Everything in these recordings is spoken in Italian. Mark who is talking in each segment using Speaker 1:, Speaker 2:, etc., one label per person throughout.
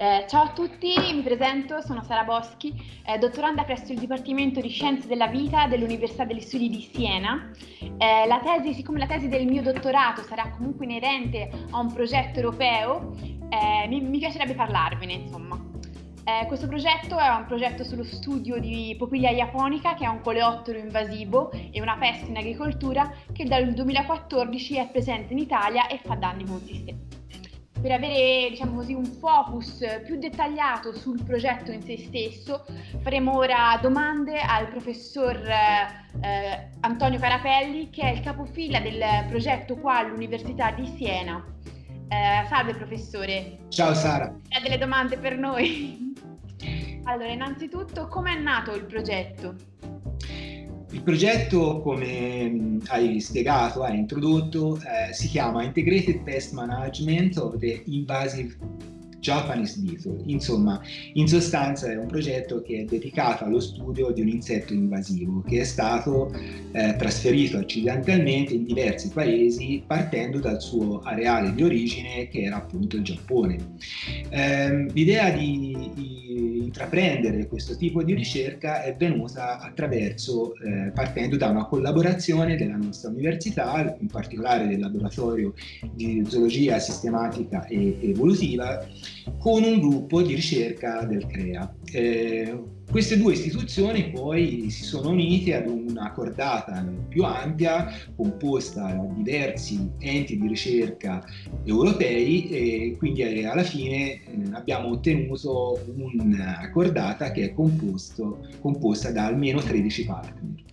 Speaker 1: Eh, ciao a tutti, mi presento, sono Sara Boschi, eh, dottoranda presso il Dipartimento di Scienze della Vita dell'Università degli Studi di Siena. Eh, la tesi, siccome la tesi del mio dottorato sarà comunque inerente a un progetto europeo, eh, mi, mi, piacerebbe parlarvene, insomma. Eh, questo progetto è un progetto sullo studio di Popiglia japonica, che è un coleottero invasivo e una peste in agricoltura che dal 2014 è presente in Italia e fa danni consistenti per avere diciamo così, un focus più dettagliato sul progetto in se stesso, faremo ora domande al professor eh, Antonio Carapelli, che è il capofila del progetto qua all'Università di Siena. Eh, salve professore.
Speaker 2: Ciao Sara.
Speaker 1: Ha delle domande per noi? Allora, innanzitutto, come è nato il progetto?
Speaker 2: Il progetto, come hai spiegato, hai introdotto, eh, si chiama Integrated Pest Management of the Invasive Japanese Beetle. Insomma, in sostanza è un progetto che è dedicato allo studio di un insetto invasivo che è stato eh, trasferito accidentalmente in diversi paesi partendo dal suo areale di origine che era appunto il Giappone. Eh, l'idea di, di, intraprendere questo tipo di ricerca è venuta attraverso, eh, partendo da una collaborazione della nostra università, in particolare del laboratorio di zoologia sistematica e evolutiva, con un gruppo di ricerca del CREA. Eh, queste due istituzioni poi si sono unite ad una cordata più ampia composta da diversi enti di ricerca europei e quindi eh, alla fine eh, abbiamo ottenuto una cordata che è composto, composta da almeno 13 partner.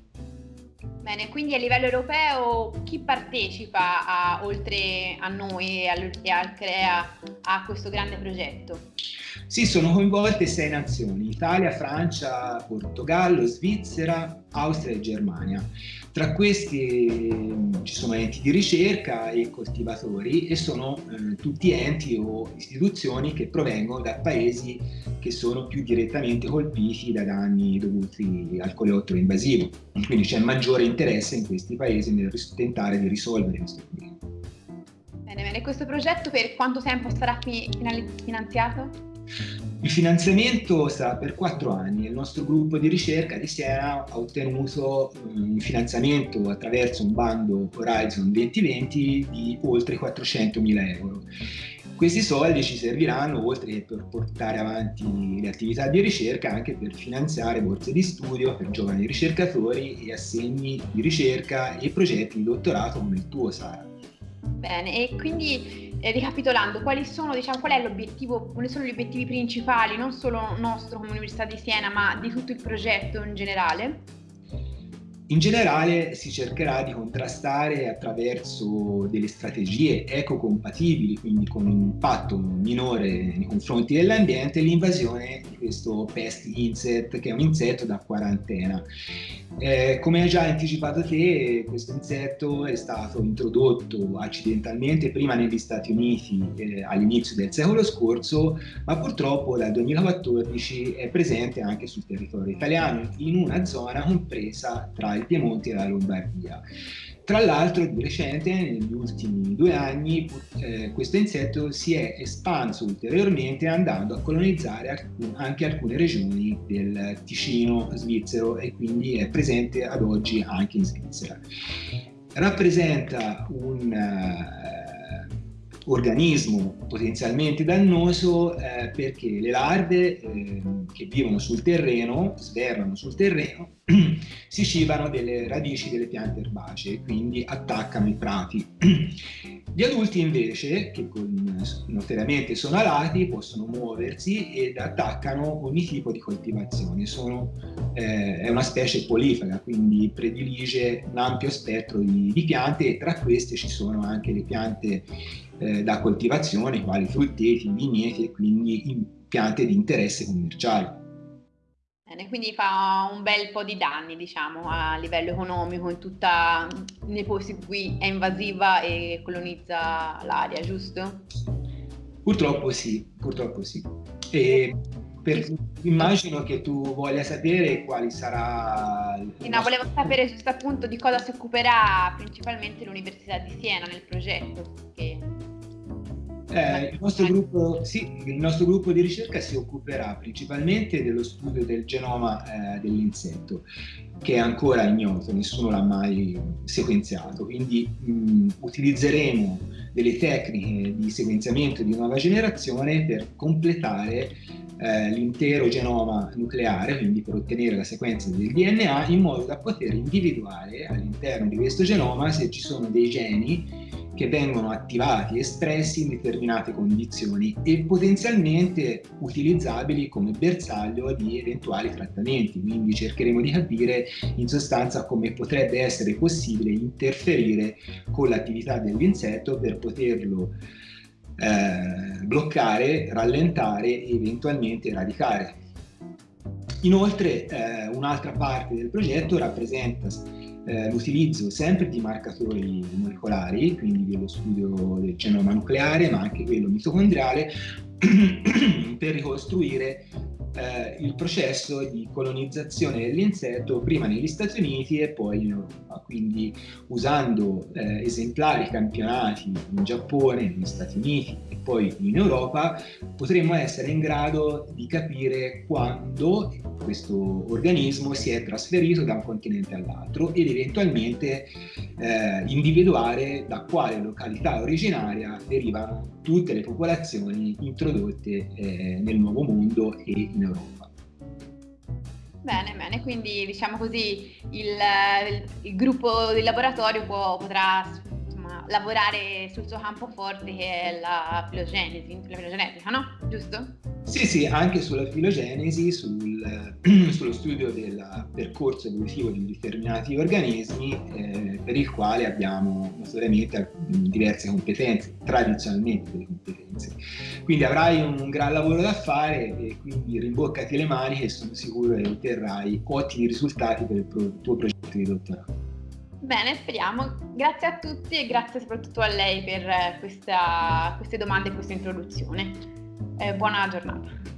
Speaker 1: Bene, quindi a livello europeo chi partecipa a, oltre a noi e al, e al CREA a questo grande progetto?
Speaker 2: Sì, sono coinvolte sei nazioni, Italia, Francia, Portogallo, Svizzera, Austria e Germania. Tra questi mm, ci sono enti di ricerca e coltivatori e sono eh, tutti enti o istituzioni che provengono da paesi che sono più direttamente colpiti da danni dovuti al coleottero invasivo. Quindi c'è maggiore interesse in questi paesi nel tentare di risolvere questo problema.
Speaker 1: Bene, bene. Questo progetto per quanto tempo sarà finanziato?
Speaker 2: Il finanziamento sarà per quattro anni. Il nostro gruppo di ricerca di Siena ha ottenuto mm, un finanziamento attraverso un bando Horizon 2020 di oltre 400 mila euro. Questi soldi ci serviranno, oltre che per portare avanti le attività di ricerca, anche per finanziare borse di studio per giovani ricercatori e assegni di ricerca e progetti di dottorato come il tuo, Sara.
Speaker 1: Bene, e quindi ricapitolando, quali sono, diciamo, qual quali sono gli obiettivi principali, non solo nostro come Università di Siena, ma di tutto il progetto in generale?
Speaker 2: In generale si cercherà di contrastare attraverso delle strategie ecocompatibili, quindi con un impatto minore nei confronti dell'ambiente, l'invasione di questo pest insect, che è un insetto da quarantena. Eh, come hai già anticipato te, questo insetto è stato introdotto accidentalmente prima negli Stati Uniti eh, all'inizio del secolo scorso, ma purtroppo dal 2014 è presente anche sul territorio italiano, in una zona compresa tra il Piemonte e la Lombardia. Tra l'altro di recente, negli ultimi due anni, eh, questo insetto si è espanso ulteriormente andando a colonizzare anche alcune regioni del Ticino svizzero e quindi è presente ad oggi anche in Svizzera. Rappresenta un uh, organismo potenzialmente dannoso eh, perché le larve eh, che vivono sul terreno, svernano sul terreno, si cibano delle radici delle piante erbacee, quindi attaccano i prati. Gli adulti invece, che notoriamente sono alati, possono muoversi ed attaccano ogni tipo di coltivazione. Sono, eh, è una specie polifaga, quindi predilige un ampio spettro di, di, piante e tra queste ci sono anche le piante eh, da coltivazione, quali frutteti, vigneti e quindi piante di interesse commerciale.
Speaker 1: Bene, quindi fa un bel po' di danni, diciamo, a livello economico in tutta nei posti in cui è invasiva e colonizza l'aria, giusto?
Speaker 2: Purtroppo sì, purtroppo sì. E per, immagino che tu voglia sapere quali sarà...
Speaker 1: Sì, no, volevo sapere giusto appunto di cosa si occuperà principalmente l'Università di Siena nel progetto. Che...
Speaker 2: Eh, il, nostro gruppo, sì, il, nostro gruppo, di ricerca si occuperà principalmente dello studio del genoma eh, dell'insetto, che è ancora ignoto, nessuno l'ha mai sequenziato, quindi mh, utilizzeremo delle tecniche di sequenziamento di nuova generazione per completare eh, l'intero genoma nucleare, quindi per ottenere la sequenza del DNA, in modo da poter individuare all'interno di questo genoma se ci sono dei geni che vengono attivati espressi in determinate condizioni e potenzialmente utilizzabili come bersaglio di eventuali trattamenti. Quindi cercheremo di capire in sostanza come potrebbe essere possibile interferire con l'attività dell'insetto per poterlo eh, bloccare, rallentare e eventualmente eradicare. Inoltre eh, un'altra parte del progetto rappresenta eh, l'utilizzo sempre di marcatori molecolari, quindi dello studio del genoma nucleare, ma anche quello mitocondriale, per ricostruire eh, il processo di colonizzazione dell'insetto prima negli Stati Uniti e poi in Europa, quindi usando eh, esemplari campionati in Giappone, negli Stati Uniti poi in Europa, potremmo essere in grado di capire quando questo organismo si è trasferito da un continente all'altro ed eventualmente eh, individuare da quale località originaria derivano tutte le popolazioni introdotte eh, nel Nuovo Mondo e in Europa.
Speaker 1: Bene, bene, quindi diciamo così il, il, gruppo di laboratorio può, potrà lavorare sul suo campo forte che è la filogenesi, la filogenetica, no? Giusto?
Speaker 2: Sì, sì, anche sulla filogenesi, sul, sullo studio del percorso evolutivo di determinati organismi eh, per il quale abbiamo notoriamente diverse competenze, tradizionalmente delle competenze. Quindi avrai un gran lavoro da fare e quindi rimboccati le maniche e sono sicuro che otterrai ottimi risultati per il tuo progetto di dottorato.
Speaker 1: Bene, speriamo. Grazie a tutti e grazie soprattutto a lei per questa, queste domande e questa introduzione. Eh, buona giornata.